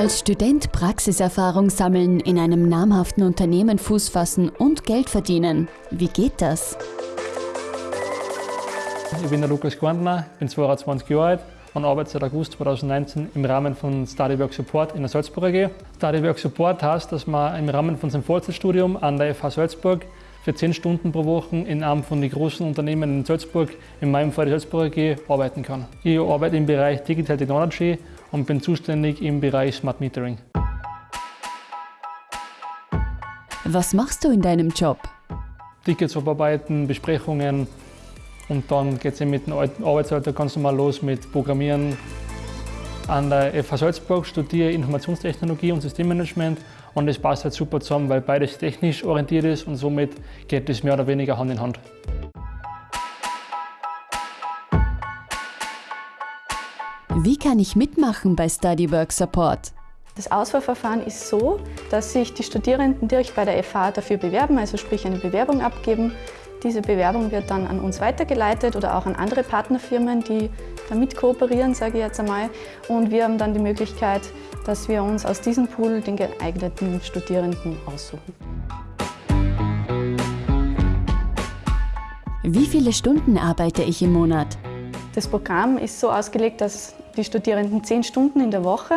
Als Student Praxiserfahrung sammeln, in einem namhaften Unternehmen Fuß fassen und Geld verdienen. Wie geht das? Ich bin der Lukas Gorndner, bin 22 Jahre alt und arbeite seit August 2019 im Rahmen von StudyWork Support in der Salzburg AG. StudyWork Support heißt, dass man im Rahmen von seinem Vollzeitstudium an der FH Salzburg für 10 Stunden pro Woche in einem von den großen Unternehmen in Salzburg, in meinem Fall die Salzburg AG, arbeiten kann. Ich arbeite im Bereich Digital Technology und bin zuständig im Bereich Smart Metering. Was machst du in deinem Job? Tickets abarbeiten, Besprechungen und dann geht es mit dem Arbeitsalltag ganz normal los mit Programmieren. An der FH Salzburg studiere ich Informationstechnologie und Systemmanagement und das passt halt super zusammen, weil beides technisch orientiert ist und somit geht es mehr oder weniger Hand in Hand. Wie kann ich mitmachen bei StudyWork Support? Das Auswahlverfahren ist so, dass sich die Studierenden direkt bei der FH dafür bewerben, also sprich eine Bewerbung abgeben. Diese Bewerbung wird dann an uns weitergeleitet oder auch an andere Partnerfirmen, die damit kooperieren, sage ich jetzt einmal. Und wir haben dann die Möglichkeit, dass wir uns aus diesem Pool den geeigneten Studierenden aussuchen. Wie viele Stunden arbeite ich im Monat? Das Programm ist so ausgelegt, dass die Studierenden zehn Stunden in der Woche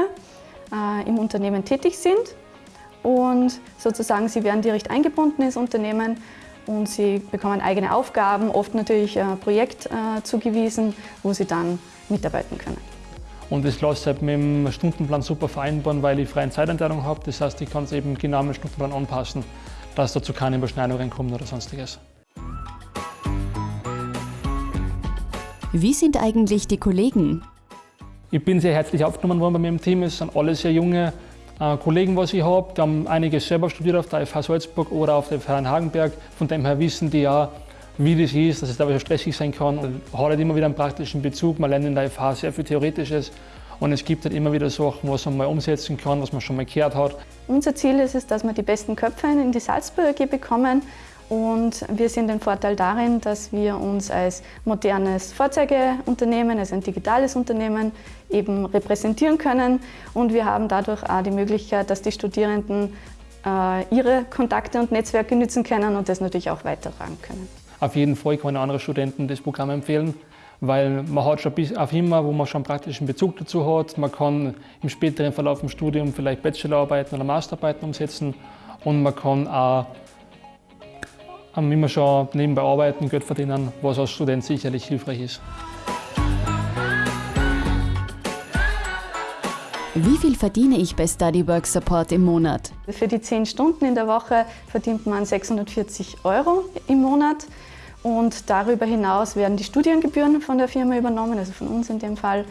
äh, im Unternehmen tätig sind und sozusagen sie werden direkt eingebunden ins Unternehmen und sie bekommen eigene Aufgaben, oft natürlich ein Projekt äh, zugewiesen, wo sie dann mitarbeiten können. Und das lässt sich mit dem Stundenplan super vereinbaren, weil ich freie Zeiteinteilung habe. Das heißt, ich kann es eben genau mit dem Stundenplan anpassen, dass dazu keine Überschneidungen kommen oder sonstiges. Wie sind eigentlich die Kollegen? Ich bin sehr herzlich aufgenommen worden bei mir im Team. Es sind alle sehr junge äh, Kollegen, was ich habe. Die haben einige selber studiert auf der FH Salzburg oder auf der FH in Hagenberg. Von dem her wissen die ja, wie das ist, dass es da stressig sein kann. Man hat halt immer wieder einen praktischen Bezug. Man lernt in der FH sehr viel Theoretisches. Und es gibt halt immer wieder Sachen, was man mal umsetzen kann, was man schon mal gehört hat. Unser Ziel ist es, dass wir die besten Köpfe in die Salzburg AG bekommen und wir sehen den Vorteil darin, dass wir uns als modernes Vorzeigeunternehmen, als ein digitales Unternehmen eben repräsentieren können. Und wir haben dadurch auch die Möglichkeit, dass die Studierenden äh, ihre Kontakte und Netzwerke nützen können und das natürlich auch weitertragen können. Auf jeden Fall kann ich anderen Studenten das Programm empfehlen, weil man hat schon bis auf immer, wo man schon praktischen Bezug dazu hat. Man kann im späteren Verlauf im Studium vielleicht Bachelorarbeiten oder Masterarbeiten umsetzen und man kann auch immer schon nebenbei arbeiten, Geld verdienen, was als Student sicherlich hilfreich ist. Wie viel verdiene ich bei StudyWork Support im Monat? Für die 10 Stunden in der Woche verdient man 640 Euro im Monat. Und darüber hinaus werden die Studiengebühren von der Firma übernommen, also von uns in dem Fall.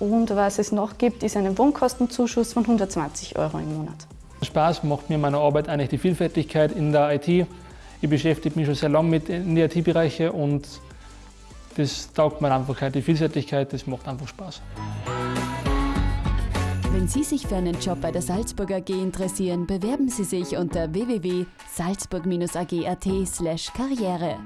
Und was es noch gibt, ist einen Wohnkostenzuschuss von 120 Euro im Monat. Spaß macht mir meine Arbeit eigentlich die Vielfältigkeit in der IT. Ich beschäftige mich schon sehr lange mit in IT-Bereichen und das taugt mir einfach, die Vielseitigkeit, das macht einfach Spaß. Wenn Sie sich für einen Job bei der Salzburg AG interessieren, bewerben Sie sich unter www.salzburg-ag.at/karriere.